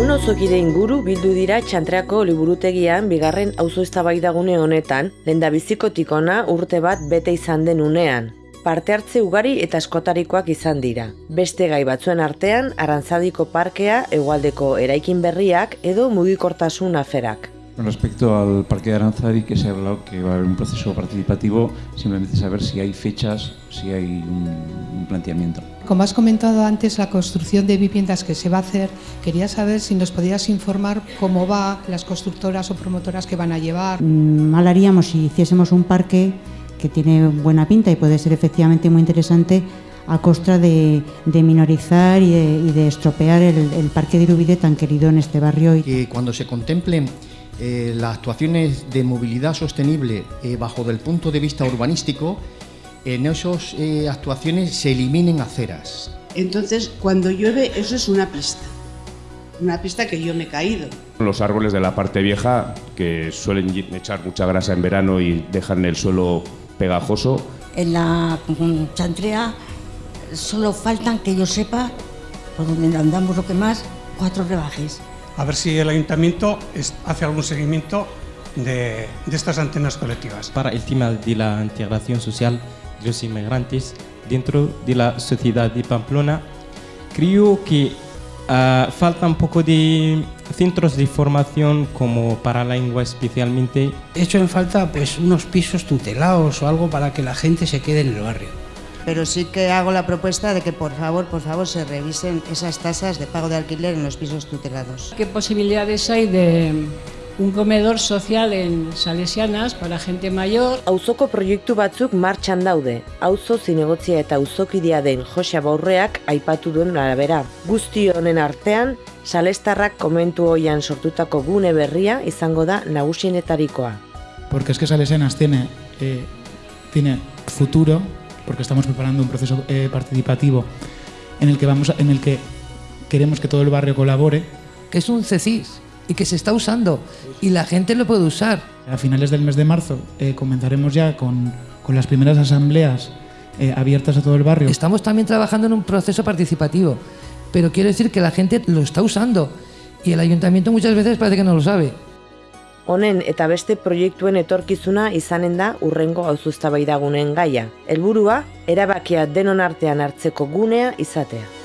Eun auzokide inguru bildu dira txantreako liburutegian bigarren auzo eztabaidagune honetan, lenda bizikotik ona urte bat bete izan den unean. Parte hartze ugari eta eskotarikoak izan dira. Beste gai batzuen artean, Arantzadiko parkea, hegoaldeko eraikin berriak edo mugikortasun aferak. Con respecto al Parque de Aranzadi, que se ha hablado que va a haber un proceso participativo, simplemente saber si hay fechas, si hay un, un planteamiento. Como has comentado antes, la construcción de viviendas que se va a hacer, quería saber si nos podías informar cómo va, las constructoras o promotoras que van a llevar. Mm, Mal haríamos si hiciésemos un parque que tiene buena pinta y puede ser efectivamente muy interesante a costa de, de minorizar y de, y de estropear el, el parque de Irubide tan querido en este barrio. y- que cuando se contemplen eh, las actuaciones de movilidad sostenible eh, bajo del punto de vista urbanístico, en esas eh, actuaciones se eliminen aceras. Entonces, cuando llueve, eso es una pista. Una pista que yo me he caído. Los árboles de la parte vieja, que suelen echar mucha grasa en verano y dejan el suelo pegajoso, En la chantrea solo faltan, que yo sepa, por donde andamos lo que más, cuatro rebajes. A ver si el ayuntamiento es- hace algún seguimiento de, de estas antenas colectivas. para el tema de la integración social de los inmigrantes dentro de la sociedad de Pamplona. Creo que ah, falta un poco de centros de formación como para la lengua especialmente. hecho en falta pues unos pisos tutelados o algo para que la gente se quede en el barrio. Pero sí que hago la propuesta de que por favor, por favor, se revisen esas tasas de pago de alquiler en los pisos tutelados. ¿Qué posibilidades hay de un comedor social en Salesianas para gente mayor? Auzoko proiektu batzuk martxan daude. Auzo zinegotzia eta auzokidea den Jose Baurreak aipatu duen arabera. Guzti honen artean, Salestarrak komentu hoian sortutako gune berria izango da nagusienetarikoa. porque es que Salesianas tiene, eh, tiene futuro, porque estamos preparando un proceso eh, participativo en el, que vamos a- en el que queremos que todo el barrio colabore. Que es un CECIS y que se está usando y la gente lo puede usar. A finales del mes de marzo eh, comenzaremos ya con, con las primeras asambleas eh, abiertas a todo el barrio. Estamos también trabajando en un proceso participativo, pero quiero decir que la gente lo está usando y el ayuntamiento muchas veces parece que no lo sabe. Honen eta beste proiektuen etorkizuna izanen da urrengo auzuztabaidaguneen gaia. Helburua, erabakia denon artean hartzeko gunea izatea.